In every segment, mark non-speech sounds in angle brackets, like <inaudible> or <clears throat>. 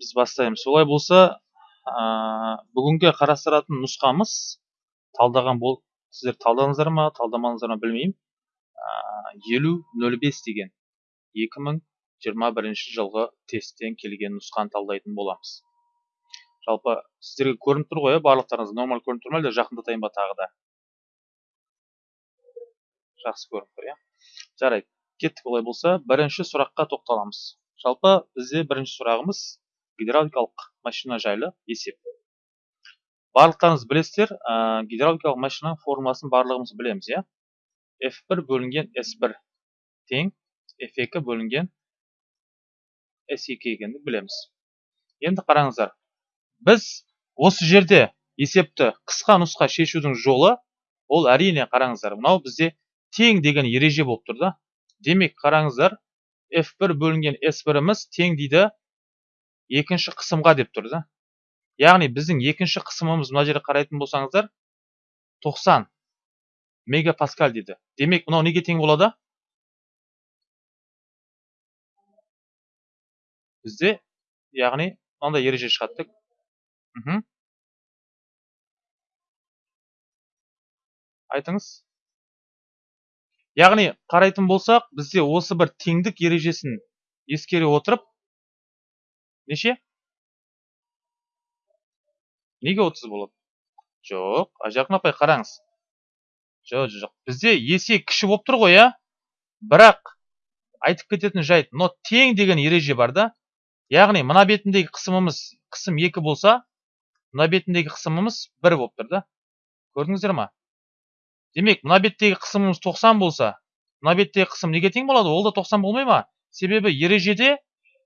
біз бастаймыз. Солай болса ә, бүгінгі қарастыратын нұсқамыз талдаған бол сіздер талдадыңыздар ма талдамадыңыздар ма білмеймін. Елу нөл бес деген 2021 жылғы тесттен келген нұсқаны талдайтын боламыз. Жалпы сіздерге көрініп тұр ғой иә барлықтарыңыз нормаль көрініп тұр ма әлде жақындатайын ба тағы да? Жақсы көрініп тұр иә. Жарайды кеттік. Олай болса бірінші сұраққа тоқталамыз. Жалпы бізде бірінші сұрағымыз гидравликалық машина жайлы есеп. Барлықтарыңыз білесіздер ә, гидравликалық машинаның формуласын барлығымыз білеміз иә? F1 бөлінген s1 тең f2 бөлінген s2 екенін білеміз. Енді қараңыздар біз осы жерде есепті қысқа нұсқа шешудің жолы ол әрине қараңыздар мынау бізде тең деген ереже болып тұр да. Демек қараңыздар f1 бөлінген s1-іміз тең дейді екінші қысымға деп тұр да. Яғни біздің екінші қысымымыз мына жерде қарайтын болсаңыздар 90 мегапаскаль дейді. Демек мынау неге тең болады? Бізде яғни мынандай ереже шығады айтыңыз. Яғни қарайтын болсақ бізде осы бір теңдік ережесін ескере отырып неше? Неге 30 болады жоқ ажарқын апай қараңыз жоқ жоқ бізде есе кіші болып тұр ғой иә бірақ айтып кететін жайт но тең деген ереже бар да. Яғни мына бетіндегі қысымымыз қысым екі болса мына бетіндегі қысымымыз бір болып тұр да. Көрдіңіздер ма? Демек мына беттегі қысымымыз 90 болса мына беттегі қысым неге тең болады? Ол да 90 болмай ма? Себебі ережеде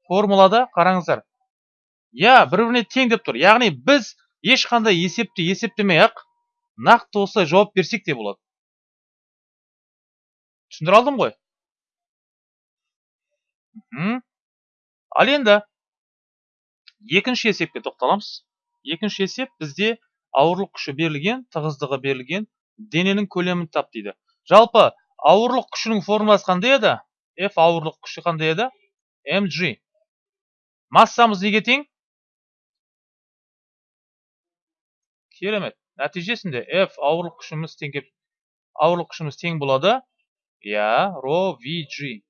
формулада қараңыздар иә бір біріне тең деп тұр яғни біз ешқандай есепті есептемей ақ нақты осылай жауап берсек те болады түсіндіре алдым ғой ал енді екінші есепке тоқталамыз екінші есеп бізде ауырлық күші берілген тығыздығы берілген дененің көлемін тап дейді жалпы ауырлық күшінің формуласы қандай еді f ауырлық күші қандай еді mg массамыз неге тең керемет. Нәтижесінде f ауырлық күшіміз тең ауырлық күшіміз тең болады. Иә ро vg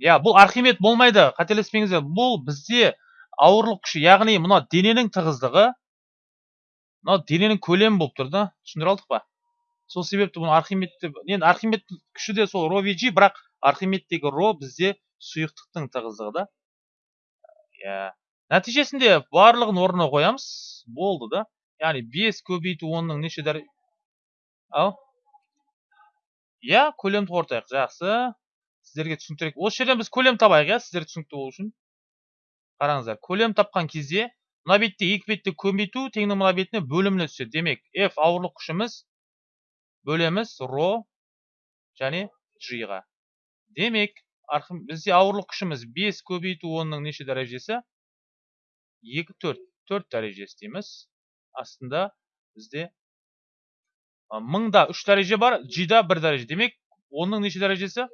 иә бұл архимед болмайды. Қателеспеңіздер бұл бізде ауырлық күші яғни мына дененің тығыздығы мынау дененің көлемі болып тұр да. Түсіндіре алдық па? Сол себепті бұны архимед деп енді архимед күші де сол ро vg бірақ архимедтегі ро бізде сұйықтықтың тығыздығы да. Иә. Нәтижесінде барлығын орнына қоямыз. Болды да. Яғни бес көбейту онның неше дәре ау? Иә көлемді ортайық жақсы. Сіздерге түсініктірек осы жерден біз көлем табайық иә сіздерге түсінікті болу үшін. Қараңыздар көлем тапқан кезде мына бетте екі бетті көбейту теңнің мына бетіне бөліміне түседі. Демек f ауырлық күшіміз бөлеміз ро және g-ға. Демек бізде ауырлық күшіміз 5 көбейту 10-ның неше дәрежесі? 2 4 4 дәрежесі дейміз. Астында бізде мыңда 3 дәреже бар g-да 1 дәреже демек 10-ның неше дәрежесі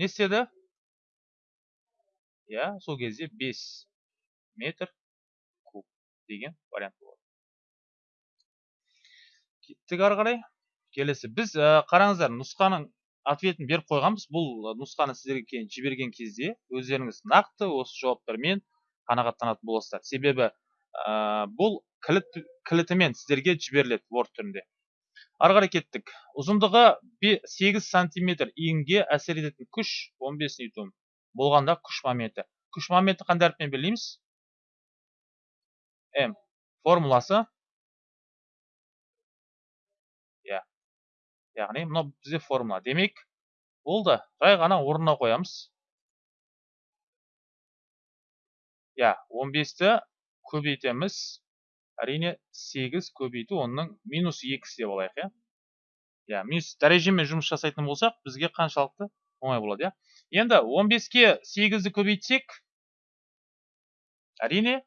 не істеді иә сол кезде 5 метр деген вариант болады кеттік ары қарай келесі біз ә, қараңыздар нұсқаның ответін беріп қойғанбыз бұл нұсқаны сіздерге кейін жіберген кезде өздеріңіз нақты осы жауаптармен қанағаттанатын боласыздар себебі ә, бұл кілт кілтімен сіздерге жіберіледі word түрінде. Ары қарай кеттік. Ұзындығы 8 сантиметр иінге әсер ететін күш 15 ньютон. Болғанда күш моменті. Күш моменті қандай әріппен белгілейміз? М. Формуласы. Иә. Яғни мынау бізде формула. Демек болды жай ғана орнына қоямыз. Иә 15-ті көбейтеміз. Әрине 8 көбейту оның минус 2 деп алайық иә? Иә минус дәрежемен жұмыс жасайтын болсақ бізге қаншалықты оңай болады иә? Енді 15-ке 8-ді көбейтсек әрине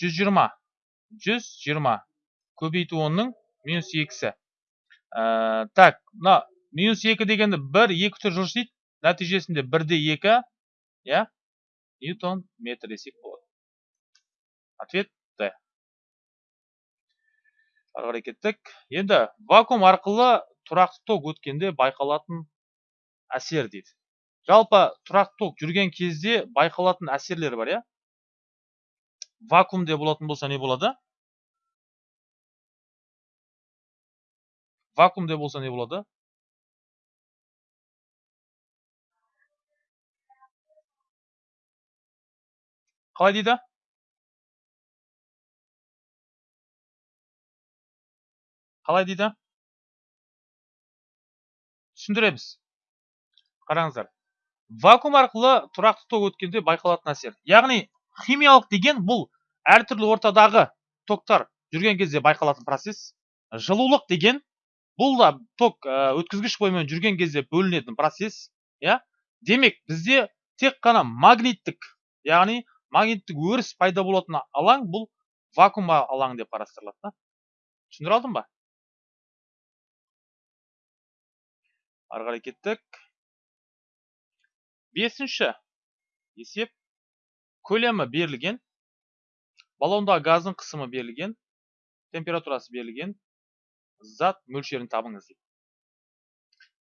120 120 көбейту 10-ның минус 2-сі ә, так мына минус 2 дегенді 1 2 түр жүрсейді нәтижесінде 1-де 2 иә? Ньютон метр десек болады. Ответ? Ары қарай кеттік енді вакуум арқылы тұрақты ток өткенде байқалатын әсер дейді. Жалпы тұрақты ток жүрген кезде байқалатын әсерлер бар иә? Вакуумде болатын болса не болады? Вакуумде болса не болады? Қалай дейді? Қалай дейді? Түсіндіреміз. Қараңыздар. Вакуум арқылы тұрақты ток өткенде байқалатын әсер. Яғни химиялық деген бұл әртүрлі ортадағы токтар жүрген кезде байқалатын процесс. Жылулық деген бұл да ток өткізгіш бойымен жүрген кезде бөлінетін процесс иә? Демек бізде тек қана магниттік яғни магниттік өріс пайда болатын алаң бұл вакуум алаңы деп қарастырылады да. Түсіндіре алдым ба? Ары кеттік. Бесінші есеп. Көлемі берілген. Баллондағы газдың қысымы берілген. Температурасы берілген. Зат мөлшерін табыңыз дейді.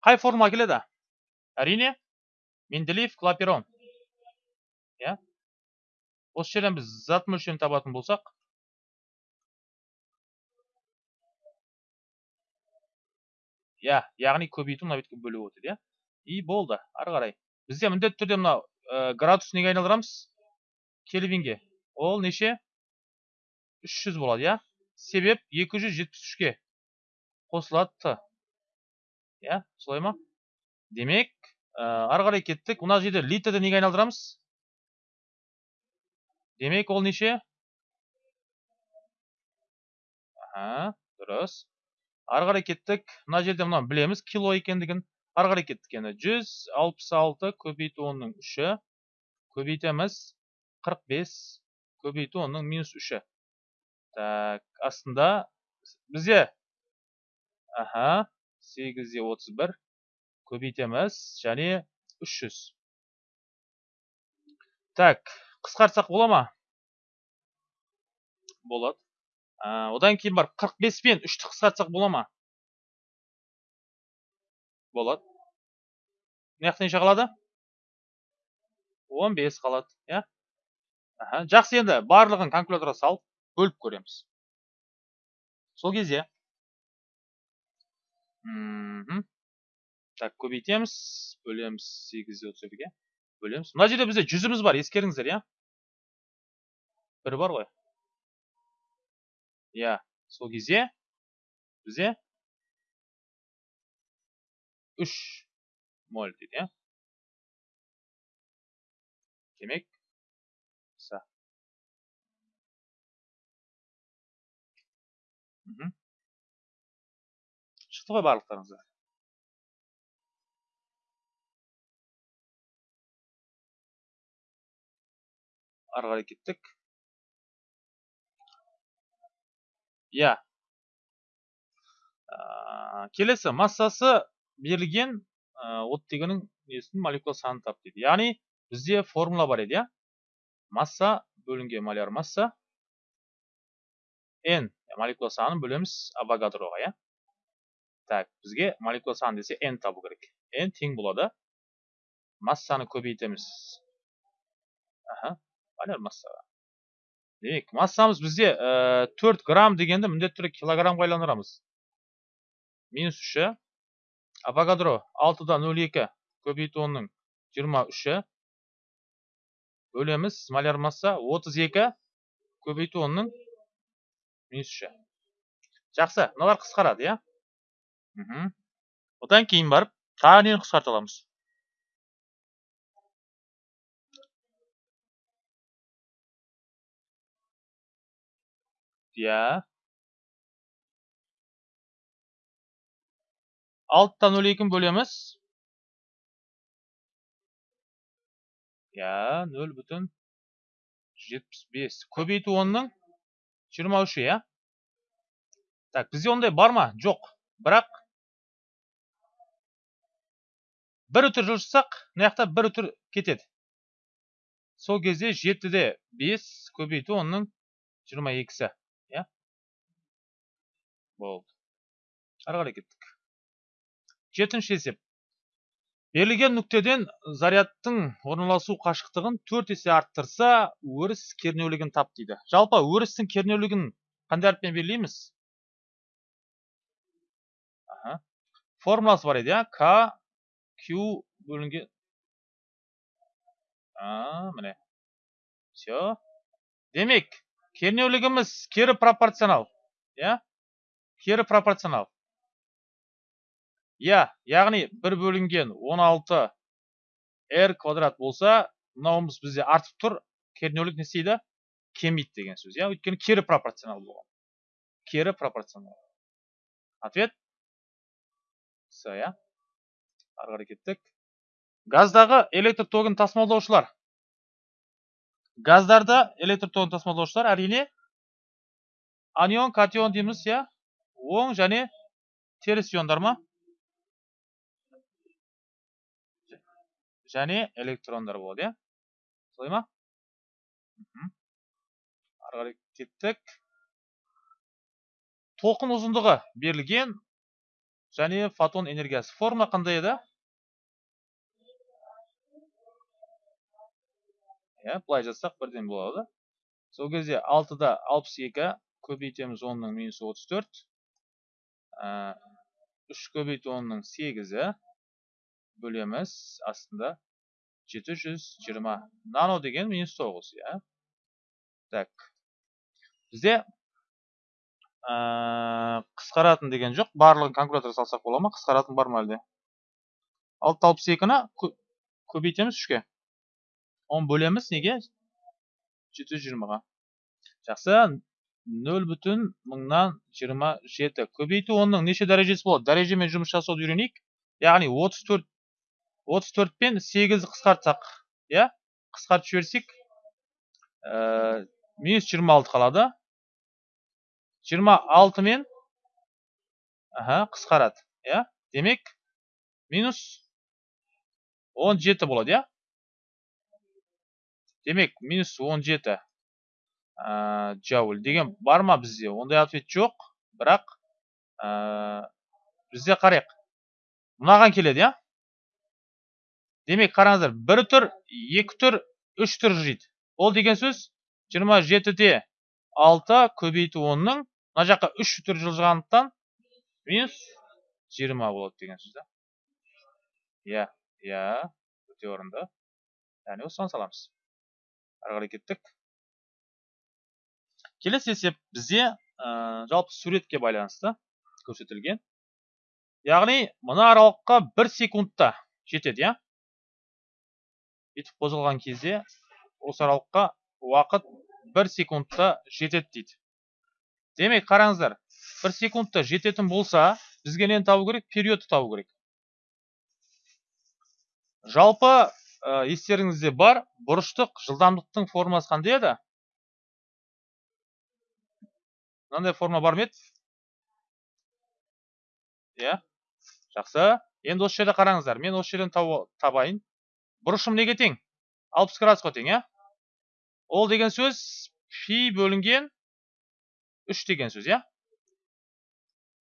Қай формула келеді? Әрине менделеев клаперон. Иә? Осы жерден біз зат мөлшерін табатын болсақ иә яғни көбейту мына бетке бөліп отыр иә. И болды ары қарай. Бізде міндетті түрде мына ә, градус неге айналдырамыз? Кельвинге. Ол неше? 300 болады иә. Себеп 273-ке қосылады. Т иә солай ма? Демек ә, ары қарай кеттік. Мына жерде литрді неге айналдырамыз? Демек ол неше? Аха дұрыс. Ары қарай кеттік. Мына жерде мына білеміз кило екендігін. Ары қарай кеттік. Енді жүз алпыс алты көбейту онның үші көбейтеміз қырық бес көбейту онның минус үші. Так астында бізде аха сегіз де отыз бір көбейтеміз және үш жүз. Так қысқартсақ бола ма? Болады. Одан кейін барып қырық бес пен үшті қысқартсақ бола ма? Болады. Мына жақта неше қалады? Он бес қалады иә. Жақсы енді барлығын калькуляторға салып бөліп көреміз. Сол кезде. Так көбейтеміз бөлеміз сегіз де отыз бірге бөлеміз. Мына жерде бізде жүзіміз бар ескеріңіздер иә. Бір бар ғой. Иә сол кезде бізде үш моль дейді иә. Демек шықты ғой барлықтарыңызға. Ары қарай кеттік. Иә. Келесі массасы берілген оттегінің несін молекула санын тап дейді яғни бізде формула бар еді иә. Масса бөлінген маляр масса n молекула санын бөлеміз авогадроға иә. Так бізге молекула саны десе n табу керек. n тең болады. Массаны көбейтеміз. Аха маляр массаға. Демек массамыз бізде ә, 4 грамм дегенді міндетті түрде килограммға айландырамыз минус үші авогадро 6-да 0,2 көбейту онның 23-і бөлеміз маляр масса 32 көбейту онның минус үші жақсы мыналар қысқарады иә? Одан кейін барып тағы нені қысқарта аламыз? Иә алтыдан нөл екіні бөлеміз иә нөл бүтін жетпіс бес көбейту онның жиырма үші иә так бізде ондай бар ма жоқ бірақ бір үтір жылжытсақ мына жақта бір үтір кетеді сол кезде жетіде бес көбейту онның жиырма екісі болды. Ары қарай кеттік жетінші есеп. Берілген нүктеден зарядтың орналасу қашықтығын төрт есе арттырса өріс кернеулігін тап дейді. Жалпы өрістің кернеулігін қандай әріппен белгілейміз? Формуласы бар еді иә к q бөлінген міне. Все. Демек кернеулігіміз кері пропорционал иә? Кері пропорционал. Иә яғни бір бөлінген 16 r квадрат болса мынауымыз бізде артып тұр кернеулік не істейді? Кемиді деген сөз. Иә өйткені кері пропорционал болған. Кері пропорционал. Ответ? С иә. Ары кеттік. Газдағы электр тогын тасымалдаушылар. Газдарда электр тогын тасымалдаушылар әрине анион катион дейміз иә. Оң және теріс иондар ма және электрондар болады иә солай ма ары қарай кеттік толқын ұзындығы берілген және фотон энергиясы формула қандай еді иә былай жазсақ бірден болады сол кезде алтыда алпыс екі көбейтеміз онның минус отыз төрт үш көбейту онның сегізі бөлеміз астында 720 нано деген минус 9 иә так бізде қысқаратын деген жоқ барлығын калькулятор салсақ бола ма қысқаратын бар ма әлде алты алпыс екіні көбейтеміз үшке он бөлеміз неге жеті жүз жиырмаға жақсы нөл бүтін мыңнан жиырма жеті көбейту онның неше дәрежесі болады дәрежемен жұмыс жасауды үйренейік яғни отыз төрт отыз төрт пен сегізді қысқартсақ қысқартып жіберсек ә, минус жиырма алты қалады жиырма алты мен аха қысқарады иә демек минус он жеті болады демек минус он жеті ә, джауль деген бар ма бізде? Ондай ответ жоқ бірақ ә, бізде қарайық. Мынаған келеді иә? Демек қараңыздар бір түр екі түр үш түр жүреді ол деген сөз жиырма жетіде алты көбейту онның мына жаққа үш түр жылжығандықтан минус жиырма болады деген сөз да? Иә иә өте орынды. Яғни осыған саламыз. Ары қарай кеттік. Келесі есеп бізде жалпы суретке байланысты көрсетілген. Яғни мына аралыққа бір секундта жетеді иә? Бүйтіп қозғалған кезде осы аралыққа уақыт бір секундта жетеді дейді. Демек қараңыздар бір секундта жететін болса бізге нені табу керек? Периодты табу керек. Жалпы естеріңізде бар бұрыштық жылдамдықтың формасы қандай еді? Мынандай форма бар ма еді иә жақсы енді осы жерде қараңыздар мен осы жерден табайын бұрышым неге тең алпыс градусқа тең иә ол деген сөз фи бөлінген үш деген сөз иә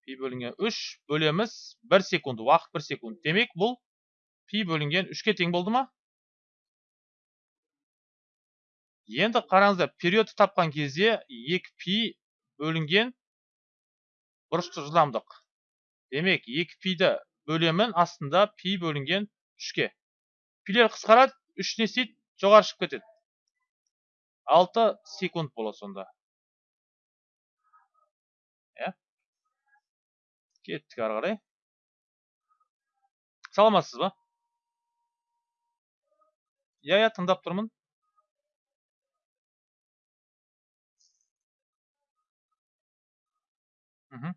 пи бөлінген үш бөлеміз бір секунд уақыт бір секунд демек бұл пи бөлінген үшке тең болды ма енді қараңыздар периодты тапқан кезде екі пи бөлінген бұрышты жылдамдық демек екі пиді бөлемін астында пи бөлінген үшке. Пилер қысқарады үш не істейді жоғары шығып кетеді. Алты секунд болады сонда. Иә. Кеттік ары қарай. Ба? Иә иә тыңдап тұрмын. Мхм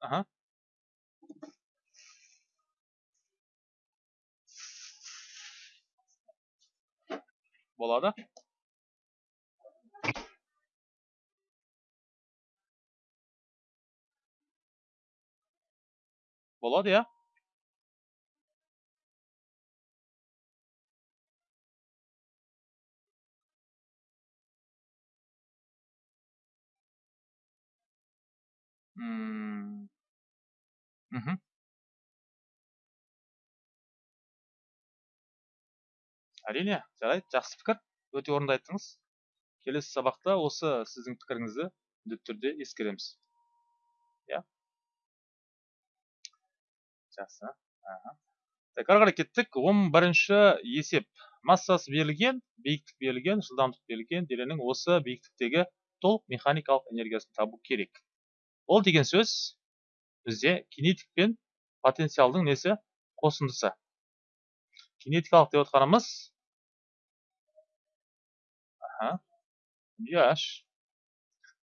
аха болады болады иә Әрине жарайды жақсы пікір. Өте орынды айттыңыз. Келесі сабақта осы сіздің пікіріңізді міндетті түрде ескереміз. Иә. Жақсы. Так ары кеттік. Он бірінші есеп. Массасы берілген биіктік берілген жылдамдық берілген дененің осы биіктіктегі толық механикалық энергиясын табу керек. Ол деген сөз бізде кинетик пен потенциалдың несі? Қосындысы. Кинетикалық деп отқанымыз аха. Яш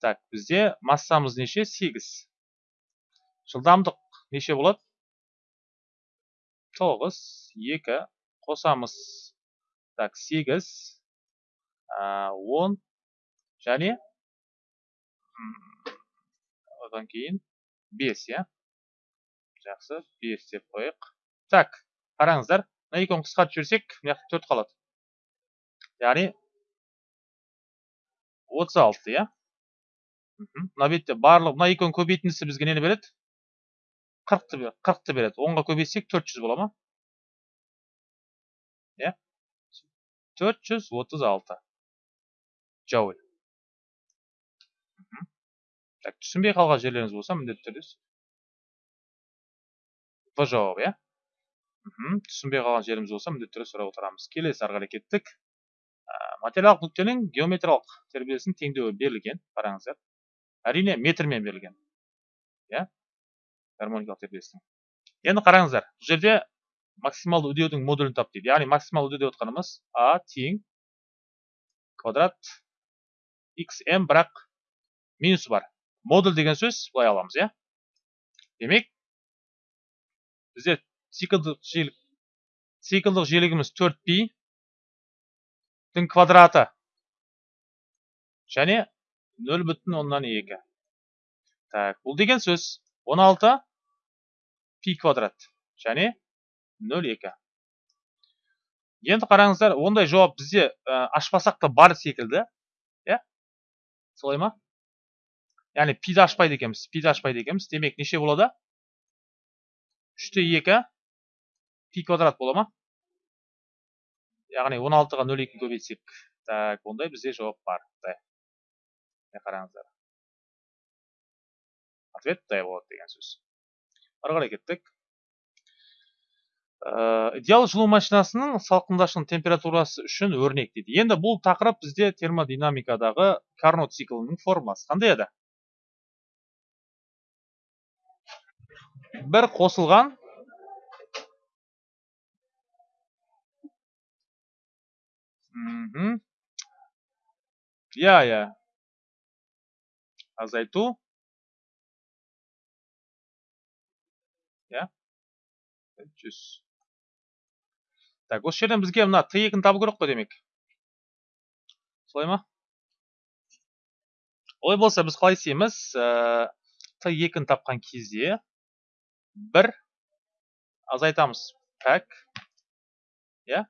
так бізде массамыз неше? Сегіз. Жылдамдық неше болады? Тоғыз. Екі. Қосамыз. Так сегіз. Он. Және? Одан кейін бес иә? Жақсы бес деп қояйық. Так қараңыздар мына екеуін қысқартып жіберсек мына жақта төрт қалады. Яғни отыз алты иә? Мына бетте барлық мына екеуін көбейтіндісі бізге нені береді? қырықты қырықты береді. Онға көбейтсек төрт жүз бола ма? Иә? Төрт жүз отыз алты. Түсінбей қалған жерлеріңіз болса міндетті түрде в жауап иә? Түсінбей қалған жеріміз болса міндетті түрде сұрап отырамыз. Келесі ары қарай кеттік материалдық нүктенің геометриялық тербелісінің теңдеуі берілген қараңыздар. Әрине метрмен берілген иә? Гармоникалық тербелістің. Енді қараңыздар бұл жерде максималды үдеудің модулін тап дейді. Яғни максималды үдеу деп отқанымыз а тең квадрат xm бірақ минусы бар. Модуль деген сөз былай аламыз иә? Демек бізде циклдық жиілік циклдық жиілігіміз 4 пи дің квадраты және 0 бүтін оннан екі. Так бұл деген сөз 16 пи квадрат және 0,2 енді қараңыздар ондай жауап бізде ә, ашпасақ та бар секілді иә? Солай ма? Яғни пиді ашпайды екенбіз пиді ашпайды екенбіз демек неше болады 3 2 пи квадрат бола ма яғни 16-ға 0,2 көбейтсек так ондай бізде жауап бар міне қараңыздар ответ д болады деген сөз ары кеттік идеал жылу машинасының салқындашының температурасы үшін өрнек дейді енді бұл тақырып бізде термодинамикадағы карнот циклінің формуласы қандай еді бір қосылған. Иә иә. Азайту. Иә. Жүз. Так осы жерден бізге мына т екіні табу керек қой демек. Солай ма? Олай болса біз қалай істейміз? Т екіні тапқан кезде бір азайтамыз так иә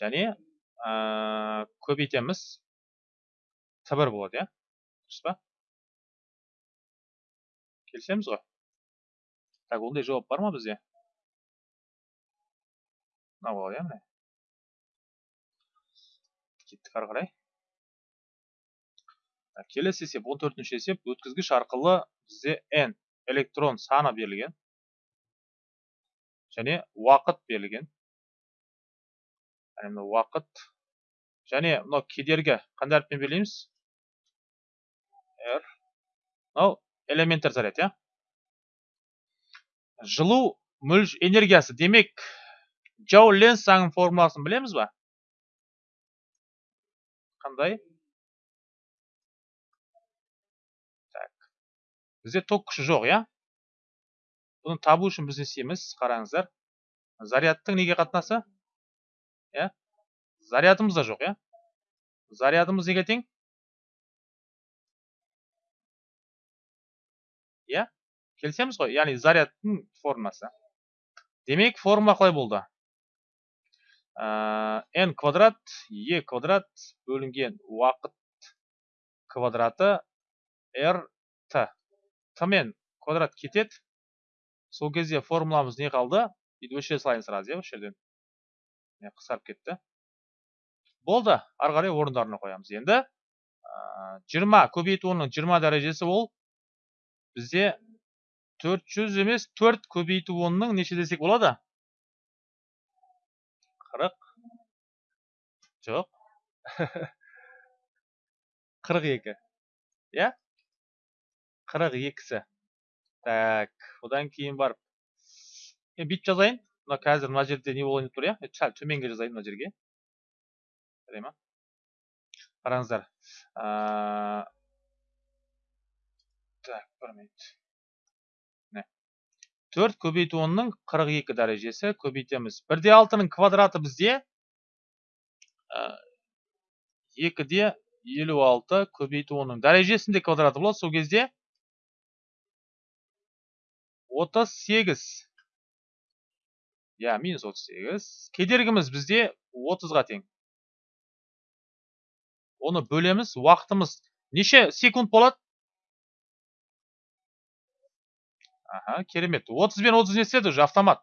және ә, көбейтеміз т бір болады иә дұрыс па келісеміз ғой так ондай жауап бар ма бізде мынау болады иә міне кеттік ары қарай келесі есеп он төртінші есеп өткізгіш арқылы бізде n электрон саны берілген және уақыт берілген. Яғни уақыт. Және мынау кедергі қандай әріппен белгілейміз? R мынау элементтер заряд иә? Жылу энергиясы. Демек джоу ленс заңының формуласын білеміз ба? Қандай? Так. Бізде ток күші жоқ иә? Бұны табу үшін біз не істейміз қараңыздар. Зарядтың неге қатынасы? Иә? Зарядымыз да жоқ иә? Зарядымыз неге тең? Иә? Келісеміз ғой. Яғни зарядтың формасы. Демек формула қалай болды? N квадрат e квадрат бөлінген уақыт квадраты r t т мен квадрат кетеді. Сол кезде формуламыз не қалды? Салайын сразу иә осы жерден міне қысқарып кетті. Болды ары қарай орындарына қоямыз енді. Жиырма көбейту онның жиырма дәрежесі ол бізде төрт жүз емес төрт көбейту онның неше десек болады? Қырық. Жоқ. <laughs> Қырық екі. Иә? Қырық екісі. Так одан кейін барып мен бүйтіп жазайын мына қазір мына жерде не болайын деп тұр иә сәл төменге жазайын мына жерге жарай ма қараңыздар так бір минут. Төрт көбейту онның қырық екі дәрежесі көбейтеміз. Бір де алтының квадраты бізде. Екі де елу алты көбейту онның дәрежесінде квадраты болады. Сол кезде отыз сегіз. Иә минус отыз сегіз. Кедергіміз бізде отызға тең. Оны бөлеміз уақытымыз. Неше секунд болады? Аха керемет. отыз бен отыз не істеді уже автомат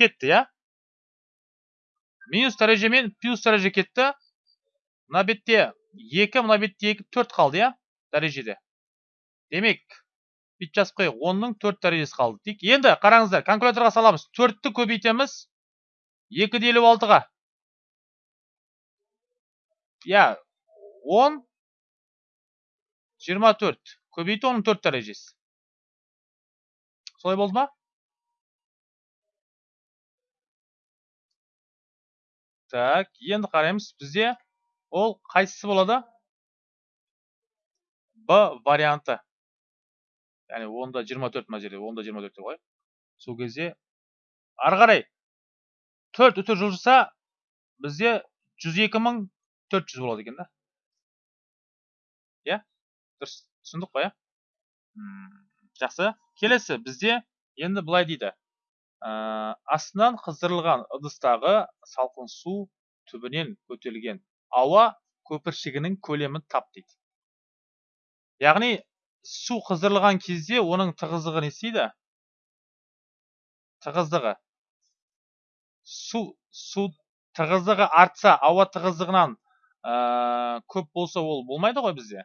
кетті иә? Минус дәреже мен плюс дәреже кетті. Мына бетте екі мына бетте екі төрт қалды иә дәрежеде. Демек бүйтіп жазып қояйық онның төрт дәрежесі қалды. Дейік енді қараңыздар калькуляторға саламыз. Төртті көбейтеміз. Екі де елу алтыға. Иә он жиырма төрт. Көбейту оның төрт дәрежесі. Солай болды ма? Так енді қараймыз бізде ол қайсысы болады? Б варианты. Яғни онда жиырма төрт мына жерде онда жиырма төрт деп сол кезде ары қарай төрт үтір жылжыса бізде жүз екі мың төрт жүз болады екен да иә дұрыс түсіндік қой иә жақсы келесі бізде енді былай дейді ә, астынан қыздырылған ыдыстағы салқын су түбінен көтерілген ауа көпіршігінің көлемін тап дейді яғни су қыздырылған кезде оның тығыздығы не істейді? Тығыздығы. Су су тығыздығы артса ауа тығыздығынан ә, көп болса ол болмайды ғой бізде.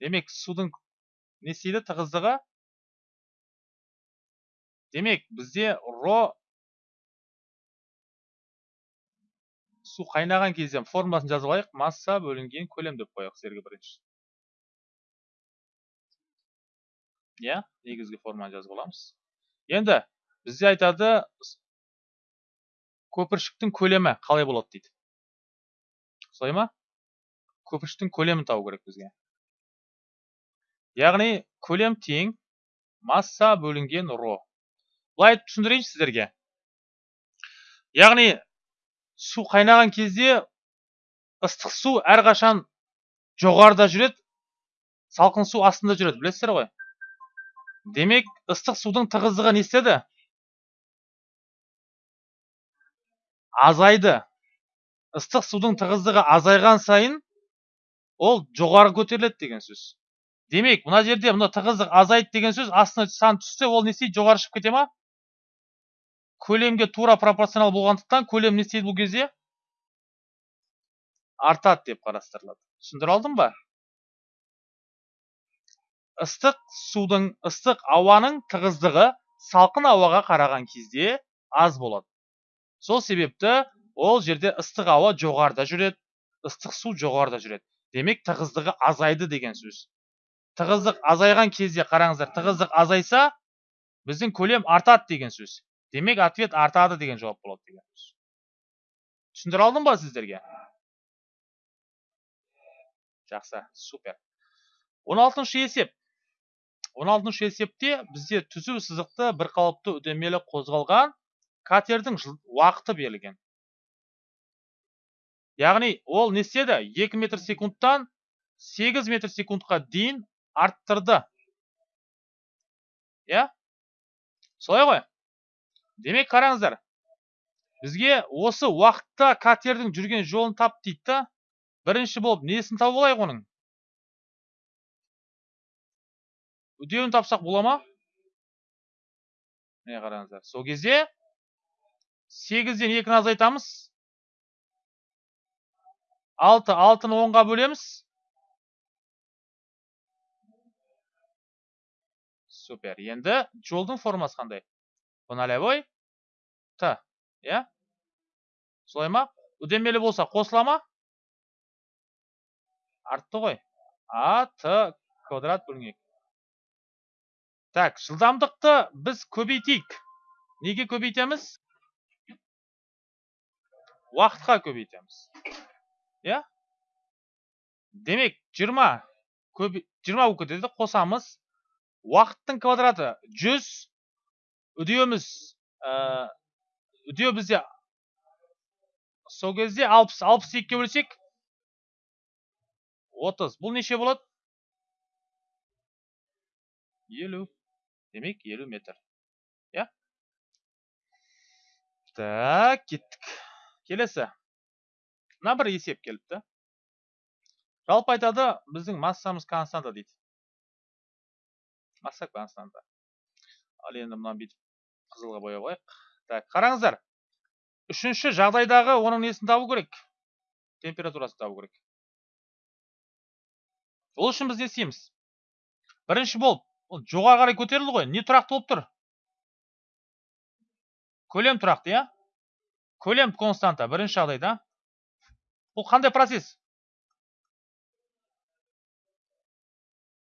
Демек судың не істейді? Тығыздығы? Демек бізде ро су қайнаған кезде формуласын жазып алайық. Масса бөлінген көлем деп қояйық сіздерге бірінші. Иә негізгі форманы жазып аламыз. Енді бізде айтады көпіршіктің көлемі қалай болады дейді. Солай ма? Көпіршіктің көлемін табу керек бізге. Яғни көлем тең масса бөлінген ро. Былай түсіндірейінші сіздерге. Яғни су қайнаған кезде ыстық су әрқашан жоғарыда жүреді салқын су астында жүреді. Білесіздер ғой? Демек ыстық судың тығыздығы не істеді азайды. Ыстық судың тығыздығы азайған сайын ол жоғары көтеріледі деген сөз. Демек мына жерде мына тығыздық азайды деген сөз астына сан түссе ол не істейді? Жоғары шығып кете ма? Көлемге тура пропорционал болғандықтан көлем не істейді бұл кезде? Артады деп қарастырылады. Түсіндіре алдым ба? Ыстық судың ыстық ауаның тығыздығы салқын ауаға қараған кезде аз болады. Сол себепті ол жерде ыстық ауа жоғарыда жүреді ыстық су жоғарыда жүреді. Демек тығыздығы азайды деген сөз. Тығыздық азайған кезде қараңыздар тығыздық азайса біздің көлем артады деген сөз. Демек ответ артады деген жауап болады деген сөз. Түсіндіре алдым ба сіздерге? Жақсы супер. Он алтыншы есеп. Он алтыншы есепте бізде түзу сызықты бір қалыпты үдемелі қозғалған катердің уақыты берілген. Яғни ол не істеді? 2 метр секундтан 8 метр секундқа дейін арттырды. Иә? Солай ғой. Демек қараңыздар бізге осы уақытта катердің жүрген жолын тап дейді да бірінші болып несін тауып алайық оның? Үдеуін тапсақ бола ма міне қараңыздар сол кезде сегізден екіні азайтамыз алты алтыны онға бөлеміз супер енді жолдың формасы қандай по нолевой т иә солай ма үдемелі болса қосыла ма артты ғой а т квадрат бөлінген так жылдамдықты біз көбейтейік. Неге көбейтеміз? Уақытқа көбейтеміз. Иә? Демек жиырма жиырма болып кетеді қосамыз. Уақыттың квадраты жүз. Үдеуіміз үдеу бізде сол кезде алпыс алпыс екіге бөлсек отыз. Бұл неше болады? Елу. Демек елу метр иә так кеттік келесі. Мына бір есеп келіпті жалпы айтады біздің массамыз константа дейді. Масса константа ал енді мынаны бүйтіп қызылға бояп қояйық. Так қараңыздар. Үшінші жағдайдағы оның несін табу керек? Температурасын табу керек. Ол үшін біз не істейміз? Бірінші болып ол жоғары қарай көтерілді ғой не тұрақты болып тұр көлем тұрақты иә көлем константа бірінші жағдайда бұл қандай процесс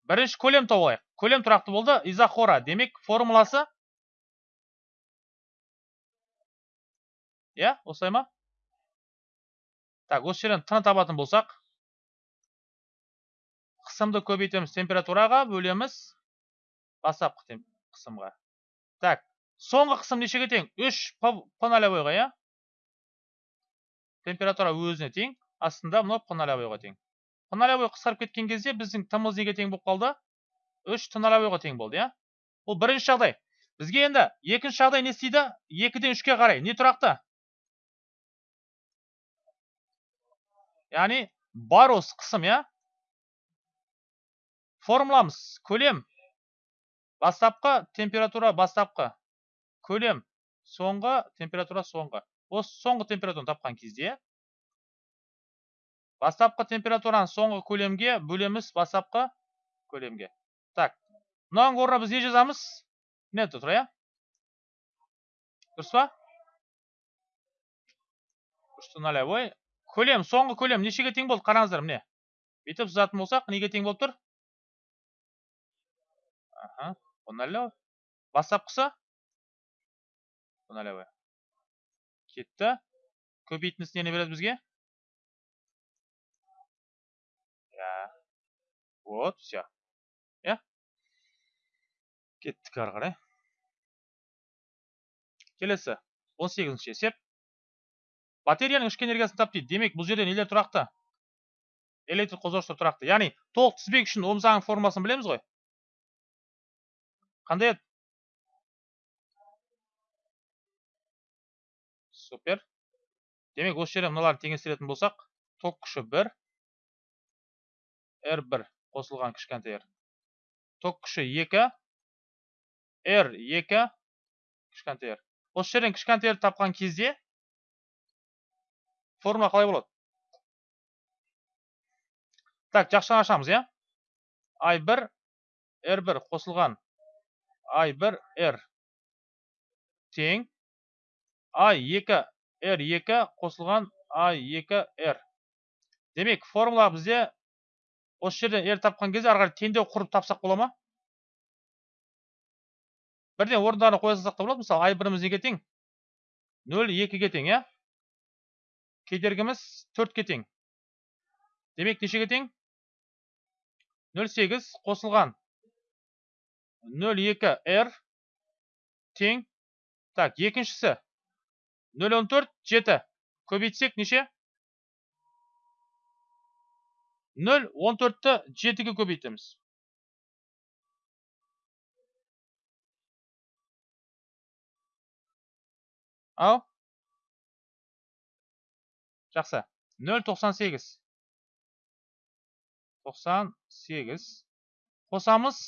бірінші көлем тауып алайық көлем тұрақты болды изохора демек формуласы иә осылай ма так осы жерден т табатын болсақ қысымды көбейтеміз температураға бөлеміз бастапқы қысымға. Так соңғы қысым нешеге тең? Үш п нолевойға иә? Температура өзіне тең астында мынау п нолевойға тең. П нолевой қысқарып кеткен кезде біздің тымыз неге тең болып қалды? Үш т нолевойға тең болды иә? Бұл бірінші жағдай. Бізге енді екінші жағдай не істейді? Екіден үшке қарай. Не тұрақты? Яғни бар осы қысым иә? Формуламыз көлем. Бастапқы температура бастапқы. Көлем соңғы температура соңғы. Осы соңғы температураны тапқан кезде бастапқы температураны соңғы көлемге бөлеміз бастапқы көлемге. Так мынаның орнына біз не жазамыз? Міне тұр иә? Дұрыс па? Нолевой көлем соңғы көлем нешеге тең болды қараңыздар міне. Бүйтіп сызатын болсақ неге тең болып тұр? Ага. Налево. Бастапқысы? налево. Кетті. Көбейтіндісі нені береді бізге? Я. Вот, все. Я. Кеттік ары қарай. Келесі. 18-ші есеп. Батареяның ішкі энергиясын тап дейді. Демек, бұл жерде нелер тұрақты? Электр қозғауыштар тұрақты. Яғни, толық тізбек үшін ом заңның формуласын білеміз ғой? Қандай еді супер. Демек осы жерде мыналарды теңестіретін болсақ ток күші бір r бір қосылған кішкентай ток күші екі r екі кішкентай r осы жерден кішкентай тапқан кезде формула қалай болады? Так жақшаны ашамыз иә? I бір r бір қосылған i1 r тең. I2 r2 қосылған i2 r демек формула бізде осы жерден r тапқан кезде ары қарай теңдеу құрып тапсақ бола ма? Бірден орындарына қоя салсақ та болады. Мысалы i біріміз неге тең? нөл екіге тең иә? Кедергіміз төртке тең. Демек нешеге тең? нөл сегіз қосылған. 02 r тең. Так екіншісі. 014 7 көбейтсек неше? 014-ті 7-ге көбейтеміз. Ау жақсы. 098 98 қосамыз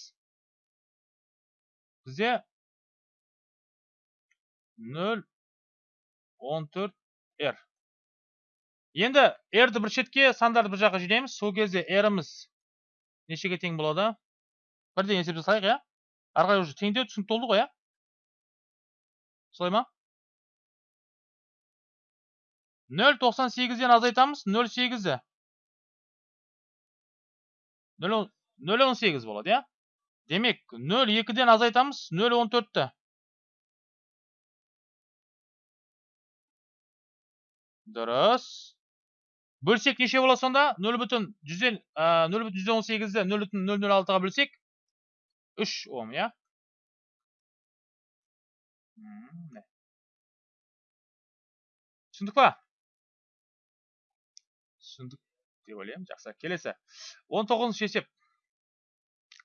бізде нөл он төрт r енді r-ді бір шетке сандарды бір жаққа жинаймыз. Сол кезде r-іміз нешеге тең болады? Бірден есеп жасайық иә? Ары қарай уже теңдеу түсінікті болды ғой иә? Солай ма? Нөл тоқсан сегізден азайтамыз нөл сегізді нөл он сегіз болады иә? Демек нөл екіден азайтамыз нөл он төртті дұрыс бөлсек неше болады сонда нөл бүтін жүзден нөл бүтін жүзден он бүтін нөл нөл алтыға бөлсек үш ом иә түсіндік па түсіндік деп ойлаймын жақсы келесі он тоғызыншы есеп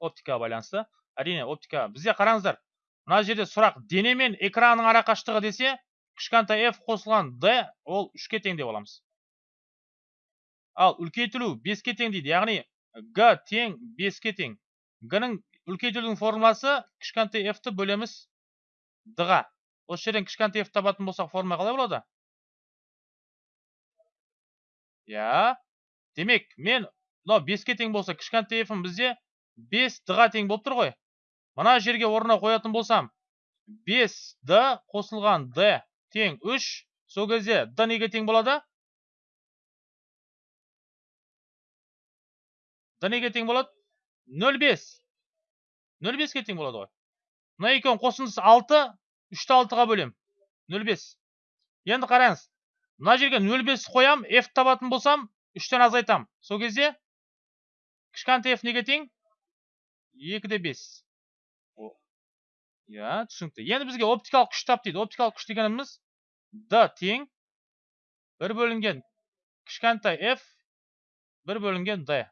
оптикаға байланысты. Әрине оптика бізде қараңыздар мына жерде сұрақ дене мен экранның арақашықтығы десе кішкентай f қосылған d ол үшке тең деп аламыз. Ал үлкейтілу беске тең дейді яғни g тең беске тең. G ның үлкейтілудің формуласы кішкентай f ті бөлеміз d ға осы жерден кішкентай f табатын болсақ формула қалай болады? Иә. Демек мен мынау беске тең болса кішкентай f бізде бес ға тең болып тұр ғой. Мына жерге орнына қоятын болсам бес д қосылған д тең үш сол кезде д неге тең болады? Д неге тең болады? Нөл бес. Нөл беске тең болады ғой. Мына екеуінің қосындысы алты үшті алтыға бөлем. Нөл бес. Енді қараңыз мына жерге нөл бес қоям f табатын болсам үштен азайтам. Сол кезде кішкентай f неге тең? Екі де бес. Иә түсінікті. Енді бізге оптикалық күш тап дейді. Оптикалық күш дегеніміз д тең бір бөлінген кішкентай f бір бөлінген d.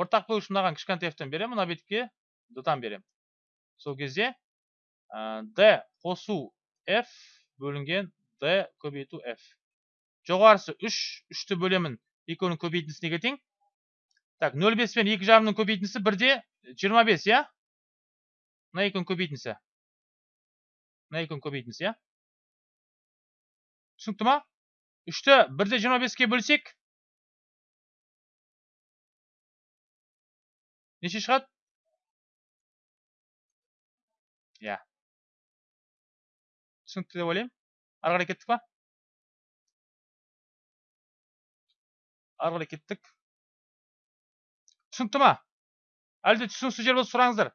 Ортақ бөлгіш мынаған кішкентай f-тен беремін мына бетке d-тан беремін. Сол кезде d қосу f бөлінген d көбейту f. Жоғарысы үш үшті бөлемін. Екеуінің көбейтіндісі неге тең так нөл бес пен екі жарымның көбейтіндісі бірде жиырма бес иә? Мына екеуінің көбейтіндісі мына екеуінің көбейтіндісі иә? Түсінікті ма? Үшті бірде жиырма беске бөлсек. Неше шығады? Иә. Түсінікті деп ойлаймын. Ары қарай кеттік па? Ары қарай кеттік. Түсінікті ма? әлде түсініксіз жер болса сұраңыздар.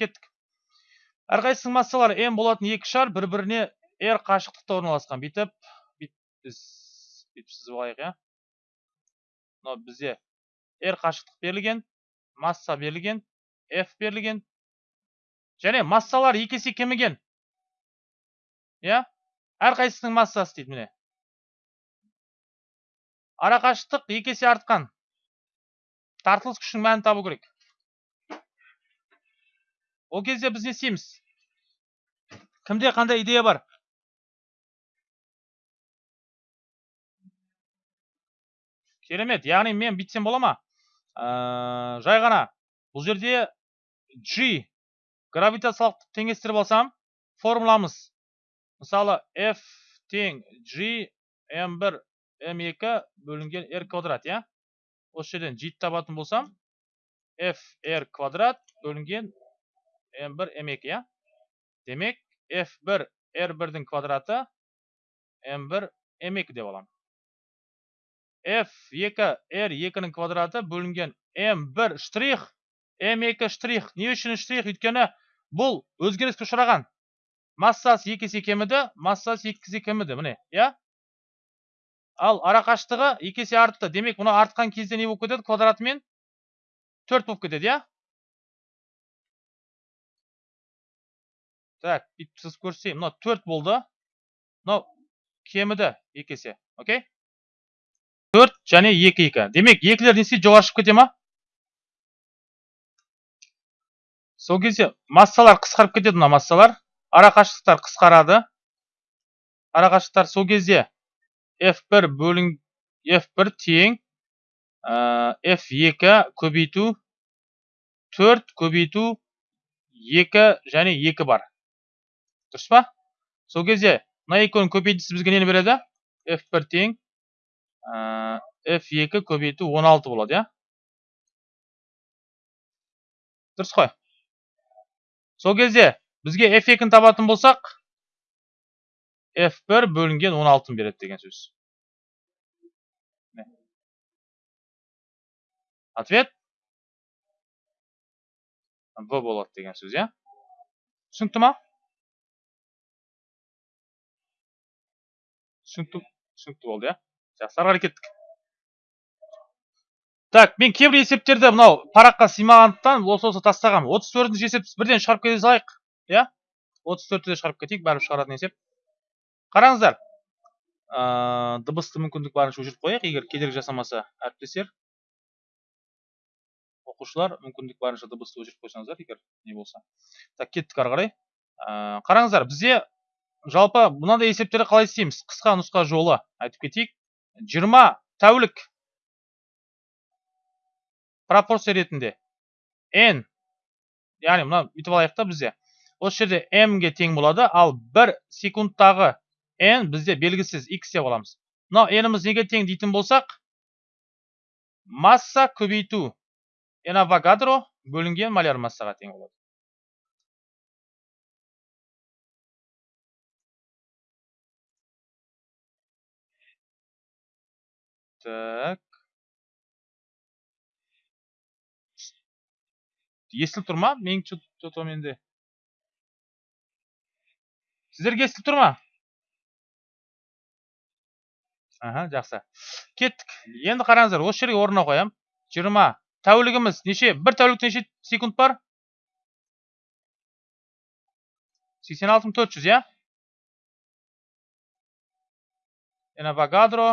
Кеттік. Әрқайсысының массалары м болатын екі шар бір біріне r қашықтықта орналасқан. Бүйтіп біз бүйтіп сызып алайық иә? Мынау бізде r қашықтық берілген масса берілген f берілген. Және массалар екі есе кеміген. Иә? Әрқайсысының массасы дейді міне. Арақашықтық екі есе артқан. Тартылыс күшінің мәнін табу керек. Ол кезде біз не істейміз? Кімде қандай идея бар? Керемет. Яғни мен бүйтсем бола ма? Жай ғана бұл жерде g гравитациялық теңестіріп алсам формуламыз мысалы f тең g m1 m2 бөлінген r квадрат иә? Осы жерден g табатын болсам f r квадрат бөлінген m1 m2 иә? Демек f1 r1-дің квадраты m1 m2 деп аламын. F2 r2-ның квадраты бөлінген m1 штрих m2 штрих. Не үшін штрих? Өйткені бұл өзгеріске ұшыраған. Массасы екі есе кеміді массасы екі есе кеміді. Міне иә? Ал арақашықтығы екі есе артты. Демек мына артқан кезде не болып кетеді? Квадратымен төрт болып кетеді иә? Так бүйтіп сызып көрсетейін мынау төрт болды. Мынау кеміді екі есе окей? Төрт және екі екі. Демек екілер не істейді жоғары шығып кете ма? Сол кезде массалар қысқарып кетеді мына массалар. Арақашықтықтар қысқарады. Арақашықтықтар сол кезде f1 бөлін f1 тең f2 көбейту 4 көбейту 2 және 2 бар. Дұрыс па? Сол кезде мына екеуінің көбейтісі бізге нені береді? F1 тең f2 көбейту 16 болады иә? Дұрыс қой. Сол кезде бізге f2-ні табатын болсақ f1 бөлінген 16 береді деген сөз. Ответ? В болады деген сөз иә? Түсінікті ма? Түсінікті болды иә? Жақсы ары кеттік так мен кейбір есептерді мынау параққа сыймағандықтан осы осы тастағанмын. отыз төртінші есепті бірден шығарып кете салайық. Иә? отыз төртті де шығарып кетейік бәрібір шығаратын есеп қараңыздар ә, дыбысты мүмкіндік барынша өшіріп қояйық. Егер кедергі жасамаса әріптестер оқушылар мүмкіндік барынша дыбысты өшіріп қойсаңыздар егер не болса. Так кеттік ары қарай. Ә, қараңыздар бізде жалпы мынандай есептерді қалай істейміз? Қысқа нұсқа жолы айтып кетейік. Жиырма тәулік пропорция ретінде n яғни мына бүйтіп алайық та бізде. Осы жерде m ге тең болады. Ал бір секундтағы n бізде белгісіз x деп аламыз мынау n-іміз неге тең дейтін болсақ масса көбейту n авогадро бөлінген маляр массаға тең болады. Так. Естіліп тұр ма? Мен что то менде сіздерге естіліп тұр ма? Аха жақсы. Кеттік. Енді қараңыздар осы жерге орнына қоямын жиырма тәулігіміз неше? бір тәулікте неше секунд бар? Сексен алты мың төрт жүз иә? Энавогадро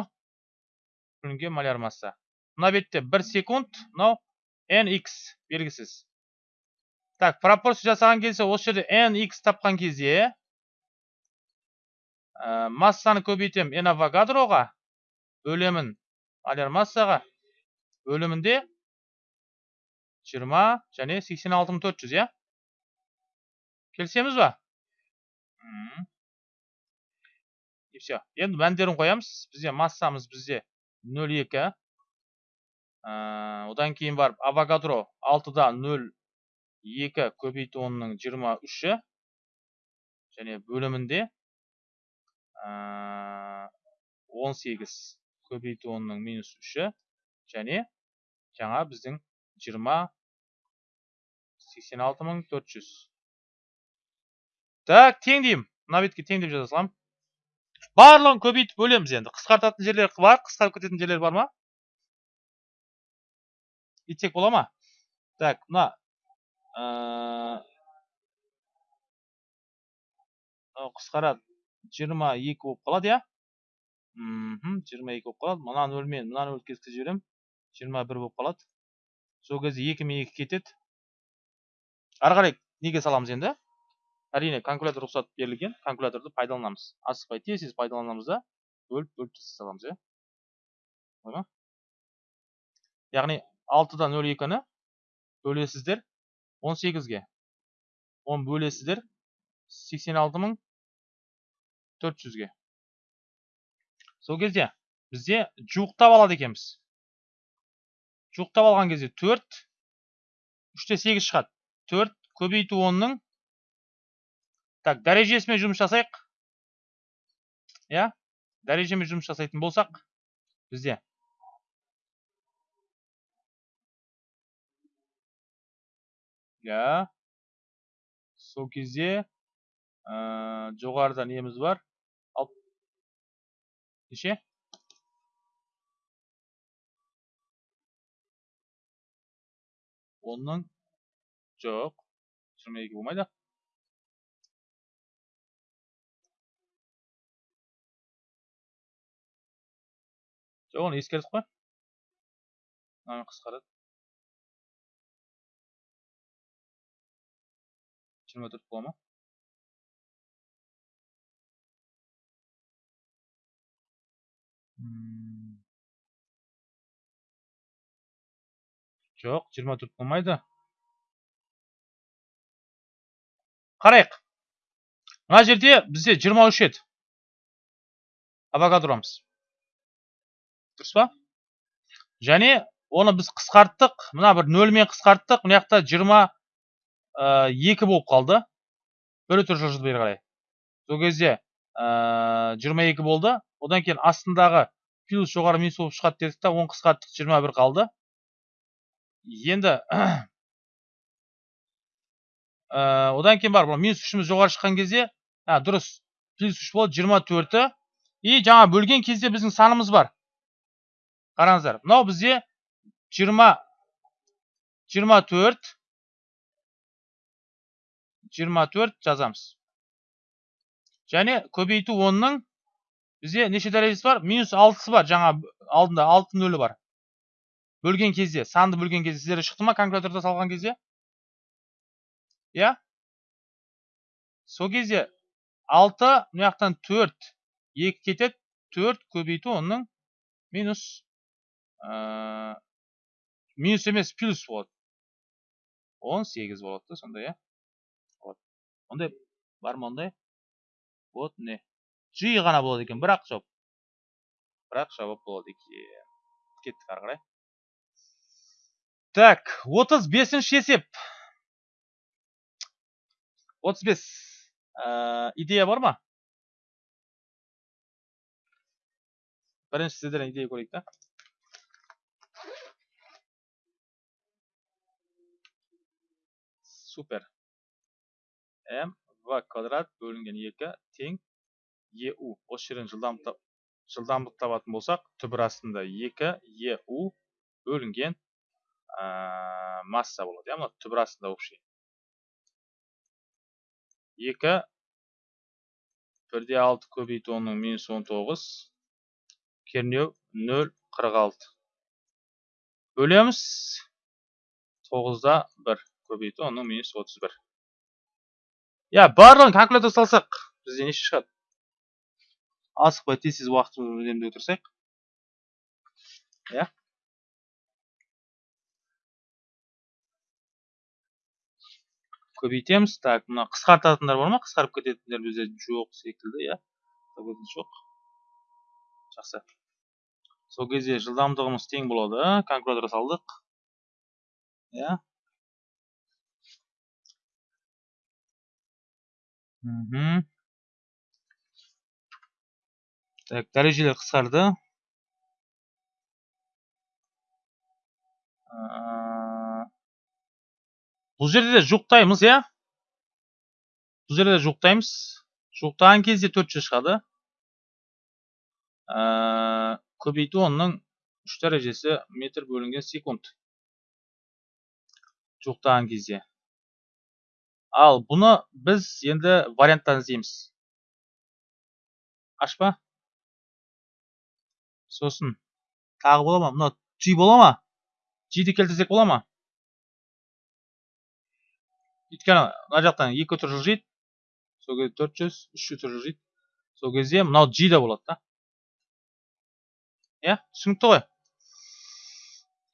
бөлінген маляр масса мына бетте бір секунд. Мынау nx белгісіз. Так пропорция жасаған кезде осы жерде nx тапқан кезде ә, массаны көбейтемін n авогадроға бөлемін маляр массаға. Бөлімінде 20 және 86400 иә? Келісеміз ба? И все енді мәндерін қоямыз. Бізде массамыз бізде 02 ә, одан кейін барып авогадро 6-да 0 2 көбейту онның 23-і және бөлімінде 18 көбейту онның минус 3-і және жаңа біздің 20 86400 так тең деймін мына бетке тең деп жаза саламын барлығын көбейтіп бөлеміз енді. Қысқартатын жерлер бар қысқарып кететін жерлер бар ма? Итсек бола ма? Так мына қысқарады. Жиырма екі болып қалады иә? Мхм. жиырма екі болып қалады. Мына нөлмен мына нөлді кескізіп жіберемін. жиырма бір болып қалады. Сол кезде екі мен екі кетеді. Ары қарай неге саламыз енді? Әрине калькулятор рұқсат берілген. Калькуляторды пайдаланамыз. Асықпай тез тез пайдаланамыз да бөліп бөліп тастай саламыз иә? Яғни алтыда нөл екіні бөлесіздер 18-ге 10 бөлесіздер 86.400-ге сол кезде бізде жуықтап алады екенбіз. Жуықтап алған кезде 4 3-те 8 шығады. 4 көбейту 10-ның так дәрежесімен жұмыс жасайық. Иә дәрежемен жұмыс жасайтын болсақ бізде. Иә. Сол кезде ә, жоғарыда неміз бар. Неше онның жоқ жиырма екі болмайды жоқ оны ескердік қой мынаны қысқарады жиырма төрт бола ма жоқ жиырма төрт болмайды. Қарайық. Мына жерде бізде жиырма үш еді авогадромыз дұрыс па? Және оны біз қысқарттық мына бір нөлмен қысқарттық мына жақта жиырма екі болып қалды. Бір өтір жылжыды бері қарай сол кезде жиырма екі болды. Одан кейін астындағы плюс жоғары минус болып шығады дедік та оны қысқарттық жиырма бір қалды. Енді <clears throat> одан кейін бар минус үшіміз жоғары шыққан кезде а дұрыс плюс үш болды жиырма төрті. И жаңа бөлген кезде біздің санымыз бар. Қараңыздар мынау бізде жиырма жиырма төрт жиырма төрт жазамыз. Және көбейту онның бізде неше дәрежесі бар? Минус алтысы бар. Жаңа алдында алты нөлі бар. Бөлген кезде санды бөлген кезде сіздерде шықты ма калькуляторда салған кезде? Иә? Сол кезде алты мына жақтан төрт екі кетеді. Төрт көбейту онның минус минус емес плюс болады. Он сегіз болады да сонда иә? Ондай бар ма ондай? Вот міне g ғана болады екен бірақ жауап бірақ жауап болады екен кеттік ары қарай так отыз бесінші есеп отыз бес идея бар ма бірінші сіздерден идея көрейік та супер м в квадрат бөлінген екі тең еу осы жерден жылдамдық табатын болсақ түбір астында екі еу бөлінген масса болады иә мына түбір астында общий екі бірде алты көбейту онның минус он тоғыз кернеу нөл қырық алты. Бөлеміз тоғызда бір көбейту онның минус отыз бір. Иә барлығын калькулятор салсақ бізде неше шығады? Асықпай тез тез уақытымызды үнемдей отырсақ иә. Көбейтеміз. Так мына қысқартатындар бар ма? Қысқарып кететіндер бізде жоқ секілді иә. Жоқ. Жақсы. Сол кезде жылдамдығымыз тең болады. Калькулятор салдық. Иә. Мхм. Так дәрежелер қысқарды бұл жерде де жуықтаймыз иә? Бұл жерде де жуықтаймыз. Жуықтаған кезде төрт жүз шығады. Көбейту онның үш дәрежесі метр бөлінген секунд. Жуықтаған кезде. Ал бұны біз енді варианттан іздейміз. Ашпа. Сосын тағы бола ма? Мынау g бола ма? G'ді келтірсек бола ма? Өйткені мына жақтан екі өтір жылжиды. Сол кезде төрт жүз үш өтір жылжиды. Сол кезде мынау g да болады да. Иә түсінікті ғой.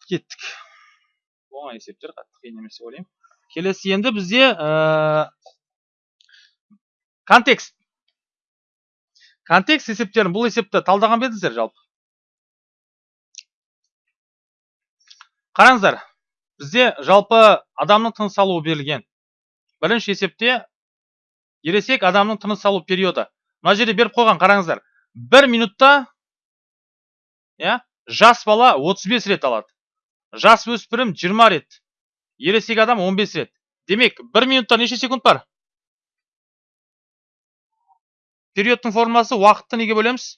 Кеттік. Оңай есептер қатты қиын емес деп ойлаймын. Келесі енді бізде контекст. Контекст есептерін бұл есепті талдаған ба едіңіздер жалпы? Қараңыздар бізде жалпы адамның тыныс алуы берілген. Бірінші есепте ересек адамның тыныс алу периоды. Мына жерде беріп қойған қараңыздар. Бір минутта иә жас бала 35 рет алады. Жас өспірім 20 рет ересек адам 15 рет. Демек бір минутта неше секунд бар? Периодтың формуласы уақытты неге бөлеміз?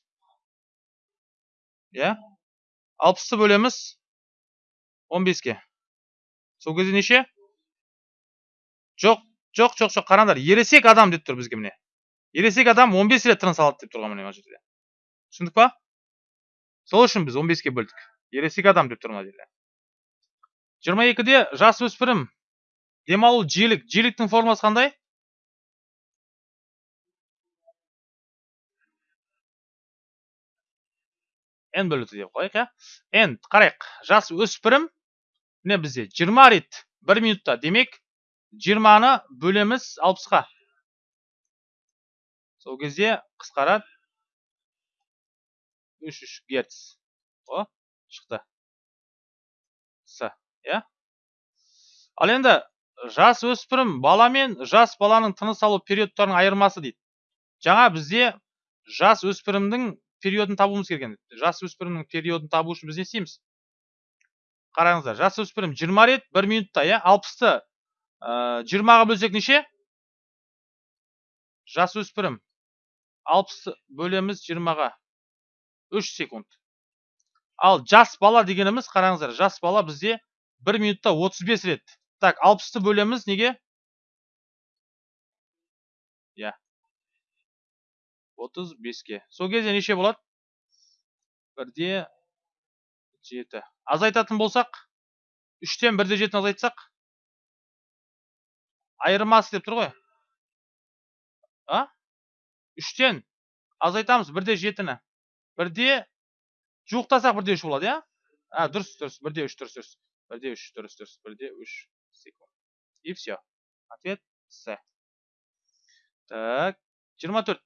Иә алпысты бөлеміз. 15-ке сол кезде неше жоқ жоқ жоқ жоқ қараңдар ересек адам деп тұр бізге міне ересек адам 15 рет тыныс алады деп тұрған міне мына жерде түсіндік па сол үшін біз 15-ке бөлдік ересек адам деп тұр мына жерде жиырма екіде жас өспірім демалу жиілік жиіліктің формасы қандай n бөлу т деп қояйық иә n қарайық жас өспірім міне бізде жиырма рет бір минутта демек жиырманы бөлеміз алпысқа сол кезде қысқарады үш үш герц о шықты с иә ал енді жас өспірім бала мен жас баланың тыныс алу периодтарының айырмасы дейді жаңа бізде жас өспірімнің периодын табуымыз керек жас өспірімнің периодын табу үшін біз не істейміз қараңыздар жас өспірім жиырма рет бір минутта иә? алпысты. Жиырмаға бөлсек неше? Жас өспірім алпысты бөлеміз жиырмаға. Үш секунд. Ал жас бала дегеніміз қараңыздар жас бала бізде бір минутта отыз бес рет. Так алпысты бөлеміз неге? Иә. Отыз беске. Сол кезде неше болады? Бірде жеті. Азайтатын болсақ үштен бірде жетіні азайтсақ айырмасы деп тұр ғой. А? Үштен азайтамыз бірде жетіні. Бірде жуықтасақ бірде үш болады иә? А дұрыс дұрыс. Бірде үш дұрыс дұрыс. Бірде үш дұрыс дұрыс. Бірде үш секунд. И все ответ с. Так жиырма төрт.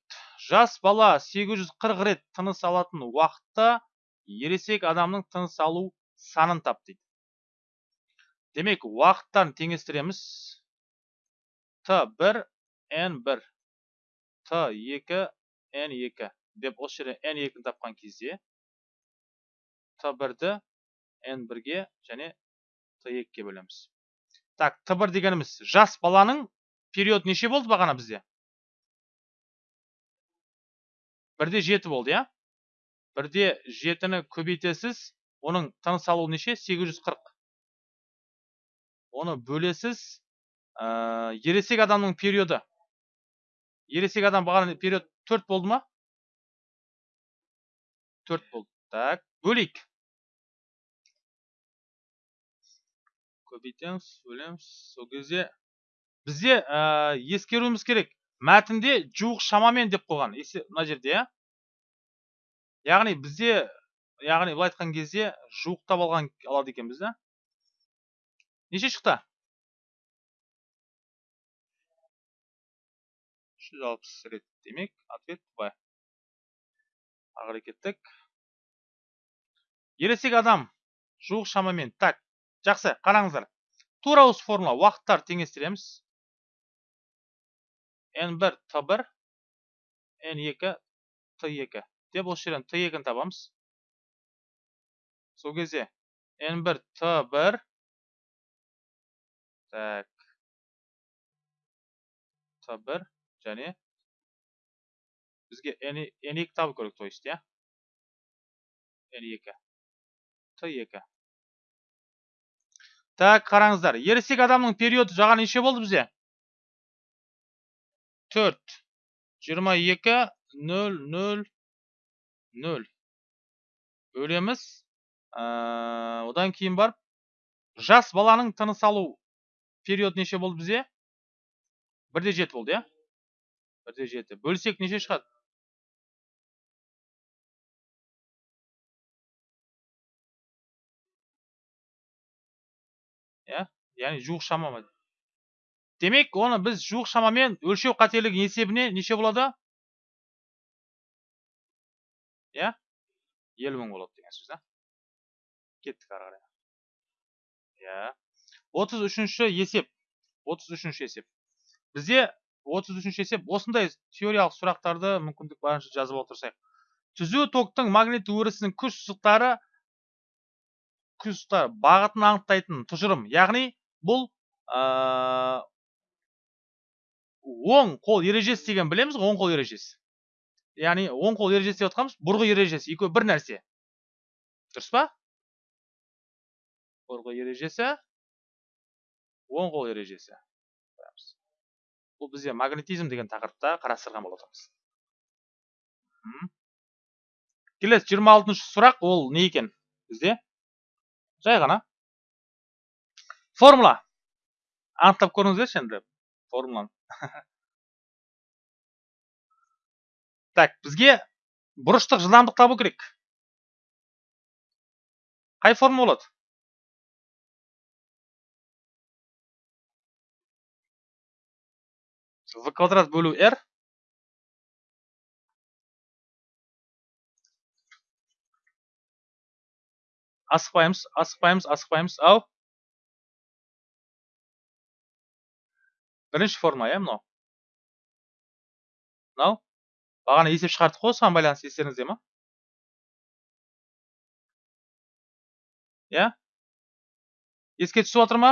Жас бала 840 рет тыныс алатын уақытта ересек адамның тыныс алу санын тап дейді. Демек уақыттарын теңестіреміз. Т1 n1 т2 n2 деп осы жерде n2-ні тапқан кезде т1-ді n1-ге және т2-ге бөлеміз. Так т1 дегеніміз жас баланың период неше болды бағана бізде? Бірде жеті болды иә? Бірде жетіні көбейтесіз оның тыныс алуы неше? 840 оны бөлесіз ә, ересек адамның периоды. Ересек адам бағана период төрт болды ма? Төрт болды. Так бөлейік. Көбейтеміз бөлеміз. Сол кезде бізде ә, ескеруіміз керек. Мәтінде жуық шамамен деп қойған. Мына жерде иә? Яғни бізде яғни былай айтқан кезде жуықтап алған алады екенбіз да неше шықты? Үш жүз алпыс рет демек ответ былай. Ары қарай кеттік. Ересек адам жуық шамамен. Так жақсы қараңыздар. Тура осы формула. Уақыттарды теңестіреміз. N1 t1 n2 t2 деп осы жерден t2-ні табамыз. Сол кезде n1 t1 так. T1 және бізге n2 табу керек то есть иә? n2 t2 так қараңыздар ересек адамның периоды жаға неше болды бізде? Төрт. Жиырма екі нөл нөл нөл бөлеміз одан кейін барып жас баланың тыныс алу период неше болды бізде? Бірде жеті болды иә? Бірде жеті. Бөлсек неше шығады иә? Яғни жуық шама демек оны біз жуық шамамен өлшеу қателігі есебіне неше болады? Иә елу мың болады деген сөз да кеттік ары қарай иә отыз үшінші есеп。отыз үшінші есеп。бізде отыз үшінші есеп осындай теориялық сұрақтарды мүмкіндік барынша жазып отырсақ түзу токтың магнит өрісінің күш сызықтары күш бағытын анықтайтын тұжырым. Яғни бұл оң қол ережесі деген білеміз ғой оң қол ережесі. Яғни оң қол ережесі деп жатқанымыз бұрғы ережесі екеуі бір нәрсе. Дұрыс па? Бұрғы ережесі оң қол ережесі. Бұл бізде магнетизм деген тақырыпта қарастырған болатынбыз келесі жиырма алтыншы сұрақ ол не екен бізде? Жай ғана. Формула. Анықтап көріңіздерші енді формуланы. <laughs> так бізге бұрыштық жылдамдық табу керек. Қай форма болады? В квадрат бөлу r асықпаймыз асықпаймыз асықпаймыз ау. Бірінші форма иә мынау? Мынау? Бағана есеп шығардық қой осыған байланысты естеріңізде ма? Иә? Еске түсіп отыр ма?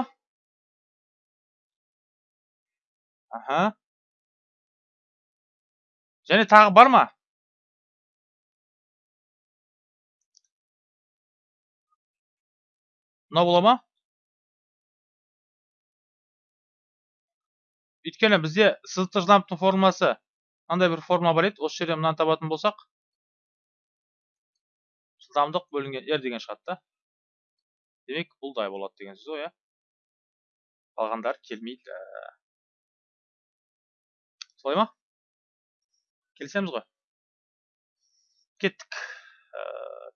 Аха. Және тағы бар ма? Мынау бола ма? Өйткені бізде сызықтық жылдамдықтың формуласы мынандай бір формула бар еді. осы жерден мынаны табатын болсақ жылдамдық бөлінген r деген шығады да демек бұлдай болады деген сөз ғой иә. Қалғандары келмейді. Солай ма? Келісеміз ғой. Кеттік.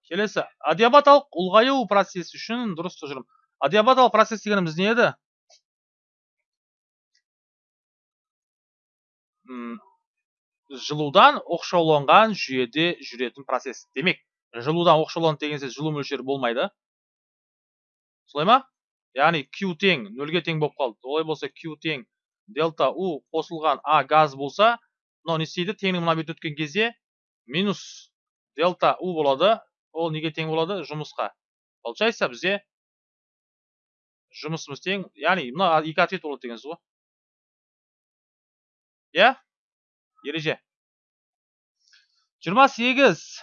Келесі. Адиабаталық ұлғаю процесі үшін дұрыс тұжырым. Адиабаталық процесс дегеніміз не еді? Жылудан оқшауланған жүйеде жүретін процесс. Демек жылудан оқшауланды деген сөз жылу мөлшері болмайды. Солай ма? Яғни q тең нөлге тең болып қалды. Олай болса q тең дельта u қосылған а газ болса мынау не істейді? Теңнің мына бетіне өткен кезде минус дельта u болады ол неге тең болады? Жұмысқа. Получается бізде жұмысымыз тең яғни мына екі ответ болады деген сөз ғой. Иә? Ереже. жиырма сегіз.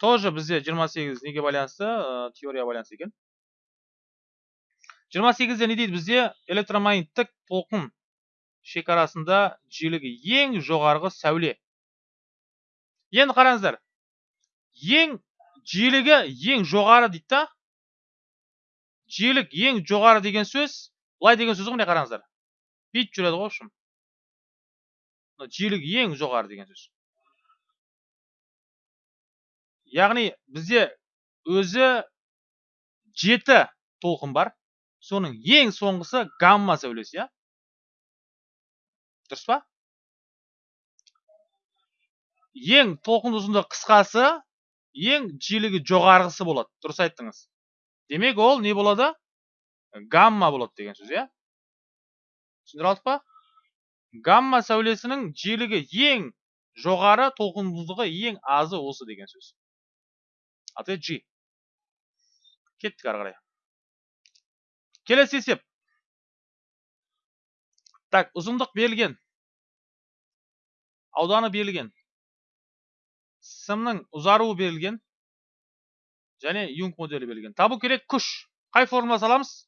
Тоже бізде жиырма сегіз неге байланысты? Ә, теория байланысты екен. жиырма сегізде не дейді бізде? Электромагниттік толқын шекарасында жиілігі ең жоғарғы сәуле. Енді қараңыздар. Ең жиілігі ең жоғары дейді да? Жиілік ең жоғары деген сөз былай деген сөз ғой міне қараңыздар. Бүйтіп жүреді ғой в общем. Жиілігі ең жоғары деген сөз. Яғни бізде өзі жеті толқын бар. Соның ең соңғысы гамма сәулесі иә? Дұрыс па? Ең толқын ұзындығы қысқасы ең жиілігі жоғарғысы болады. Дұрыс айттыңыз. Демек ол не болады? Гамма болады деген сөз иә? Түсіндіре алдық па? Гамма сәулесінің жиілігі ең жоғары толқындылығы ең азы осы деген сөз ответ G. Кеттік ары қарай келесі есеп так ұзындық берілген ауданы берілген сымның ұзаруы берілген және юнг моделі берілген табу керек күш қай формула саламыз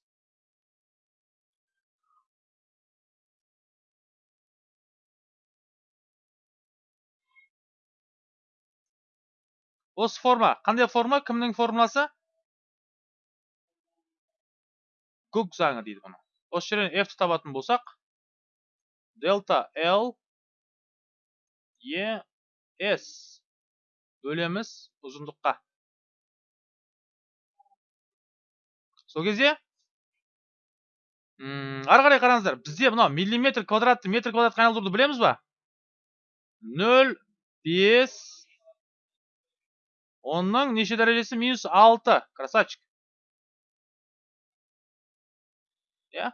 осы форма. Қандай форма? Кімнің формуласы? Гук заңы дейді бұны. Осы жерден f табатын болсақ дельта l e s бөлеміз ұзындыққа. Сол кезде ары қарай қараңыздар бізде мынау миллиметр квадратты метр квадратқа айналдыруды білеміз ба? Нөл бес онның неше дәрежесі минус алты красавчик. Иә.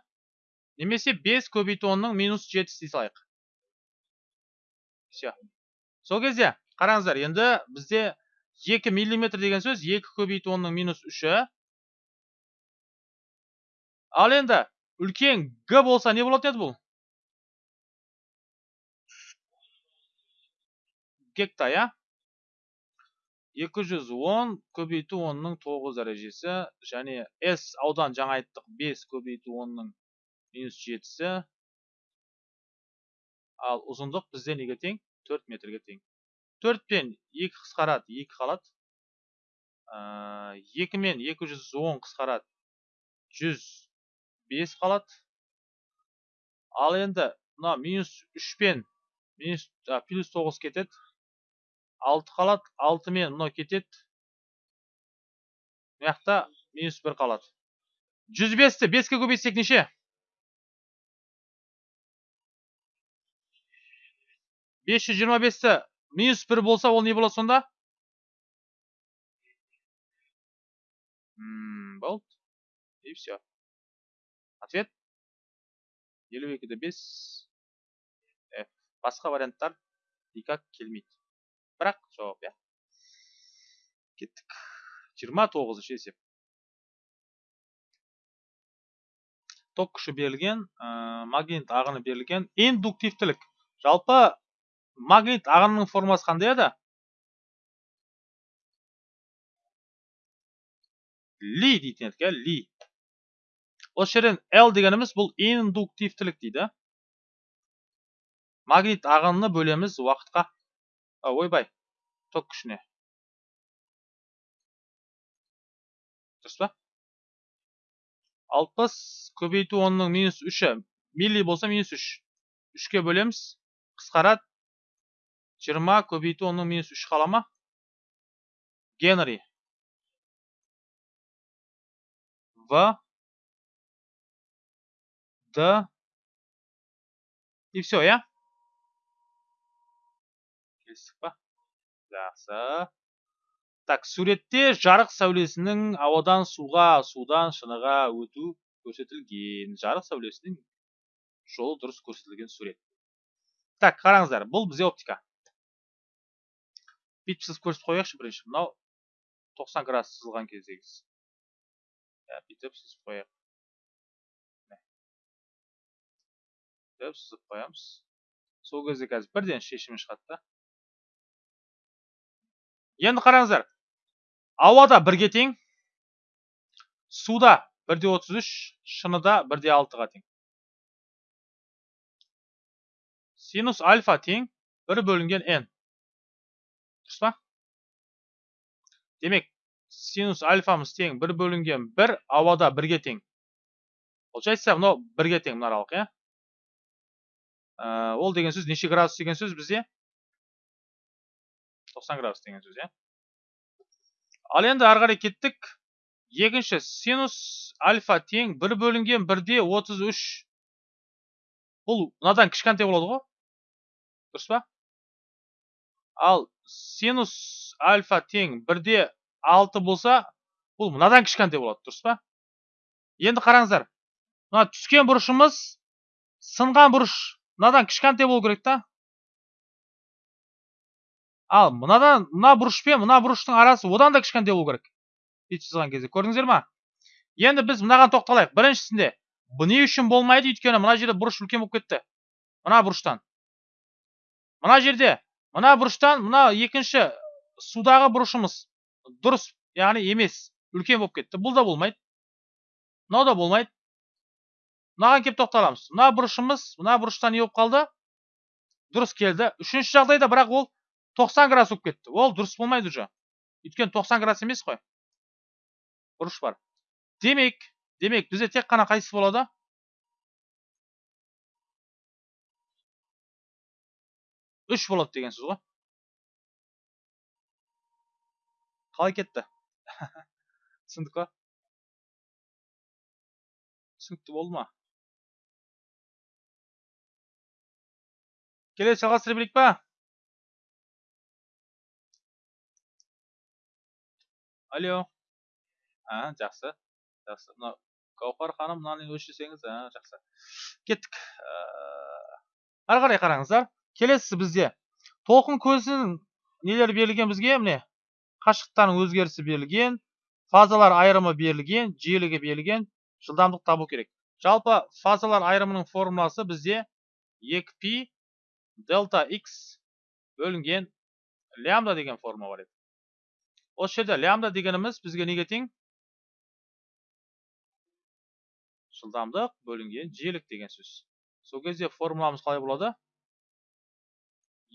Немесе бес көбейту онның минус жеті дей салайық все. Сол кезде қараңыздар енді бізде екі миллиметр деген сөз екі көбейту онның минус үші. Ал енді үлкен г болса не болатын еді бұл? Гекта иә? Екі жүз он көбейту онның тоғыз дәрежесі және с аудан жаңа айттық бес көбейту онның минус жетісі. Ал ұзындық бізде неге тең? төрт метрге тең. төрт пен екі қысқарады екі қалады. Екі мен екі жүз он қысқарады жүз бес қалады. Ал енді мына минус үш пен минус плюс тоғыз кетеді. Алты қалады алты мен мынау кетеді мына жақта минус бір қалады жүз бесті беске көбейтсек неше 525-ті минус 1 болса, ол не болады сонда? Болды. И все. Ответ 52-де 5 F. Басқа варианттар никак келмейді. Бірақ жауап, иә. Кеттік. 29-шы есеп. ток күші берілген, магнит ағыны берілген, индуктивтілік. Жалпы магнит ағынының формасы қандай еді? Ли дейтін едік, ли. Осы жерден L дегеніміз бұл индуктивтілік дейді. Магнит ағынны бөлеміз уақытқа. Ойбай, ток күшіне. Дұрыс па? 60 көбейту 10-ның минус 3-і милли болса минус 3. 3-ке бөлеміз. Қысқарады. 20 көбейту 10-ның минус 3 қалама. Генри. В. Д. И все, я? Келістік па? Жақсы. Так, суретте жарық сәулесінің ауадан суға, судан шыныға өту көрсетілген. Жарық сәулесінің жолы дұрыс көрсетілген сурет. Так, қараңыздар, бұл бізде оптика. Бүйтіп сызып көрсетіп қояйықшы бірінші. Мынау 90 градус сызылған кездегіз. Ja, бүйтіп сызып қояйық. Бүйтіп сызып қоямыз. Сол кезде қазір бірден шешімі шығады да. Енді қараңыздар. Ауада бірге тең. Суда 1-де 33, шыныда 1-де 6-ға тең. Синус альфа тең 1 бөлінген n. Дұрыс па? Демек, синус альфамыз тең 1 бөлінген 1 ауада бірге тең. Получается, мынау бірге тең мына аралық, иә? Ол деген сөз неше градус деген сөз бізде? 90 градус деген сөз, иә? Ал енді ары қарай кеттік. Екінші синус альфа тең 1 бөлінген 1-де 33. Бұл мынадан кішкентай болады ғой? Дұрыс па? Ал синус альфа тең 1-де 6 болса, бұл мынадан кішкентай болады, дұрыс па? Енді қараңыздар. Мына түскен бұрышымыз сынған бұрыш мынадан кішкентай болу керек та? Ал мынадан мына бұрыш пен мына бұрыштың арасы одан да кішкентай болу керек. Бүйтіп сызған кезде көрдіңіздер ма? Енді біз мынаған тоқталайық. Біріншісінде бұл не үшін болмайды? Өйткені мына жерде бұрыш үлкен болып кетті. Мына бұрыштан. Мына жерде мына бұрыштан мына екінші судағы бұрышымыз дұрыс, яғни емес, үлкен болып кетті. Бұл да болмайды. Мынау да болмайды. Мынаған келіп тоқталамыз. Мына бұрышымыз мына бұрыштан не болып қалды? Дұрыс келді. Үшінші жағдайда бірақ ол 90 градус болып кетті. Ол дұрыс болмайды уже. Өйткені 90 градус емес қой. Бұрыш бар. Демек, демек бізде тек қана қайсысы болады? Үш болады деген сөз ғой. Қалай кетті? <laughs> Түсіндік па? Түсінікті болды ма? Келесі жалғастыра берейік па? Алло а жақсы жақсы. Мынау гауһар ханым мынаны өшірсеңіз а жақсы. Кеттік. Ары қарай қараңыздар. Келесісі бізде. Толқын көзінің нелері берілген бізге? Міне қашықтықтардың өзгерісі берілген фазалар айырымы берілген жиілігі берілген жылдамдық табу керек. Жалпы фазалар айырымының формуласы бізде 2 дельта x бөлінген лямбда деген формула бар еді. Осы жерде лямбда дегеніміз бізге неге тең жылдамдық бөлінген жиілік деген сөз сол кезде формуламыз қалай болады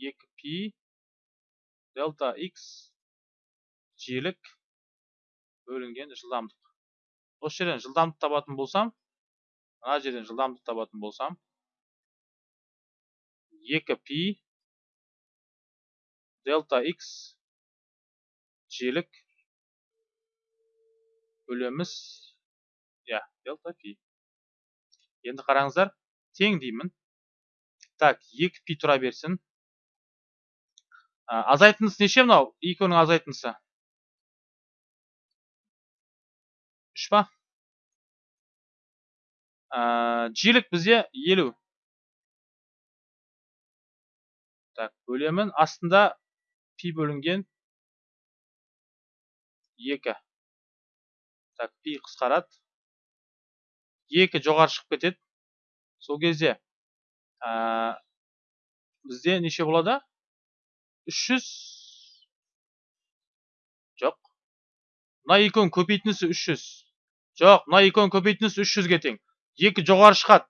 2 пи дельта x жиілік бөлінген жылдамдық осы жерден жылдамдық табатын болсам мына жерден жылдамдық табатын болсам 2 пи дельта x жиілік бөлеміз иә делта пи енді қараңыздар тең деймін. Так екі пи тұра берсін. Азайтындысы неше мынау? Екеуінің азайтындысы үш па? Ә, жиілік бізде елу. Так бөлемін астында пи бөлінген. Екі. Так пи қысқарады. Екі жоғары шығып кетеді. Сол кезде ә, бізде неше болады? 300 жоқ. Мына екеуінің көбейтіндісі 300 жоқ мына екеуінің көбейтіндісі 300-ге тең. Екі жоғары шығады.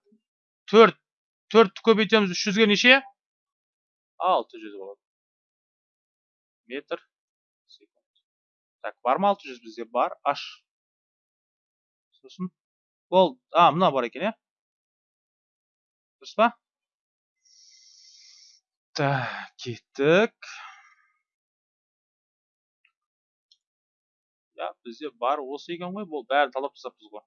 Төрт. Төртті көбейтеміз 300-ге неше? 600 болады. Метр. Так бар ма 600 бізде? Бар. Аш. Сосын. Ол а мына бар екен иә? Дұрыс па? Так кеттік. Иә бізде бар осы екен ғой. Бұл бәрін талдап тастаппыз ғой.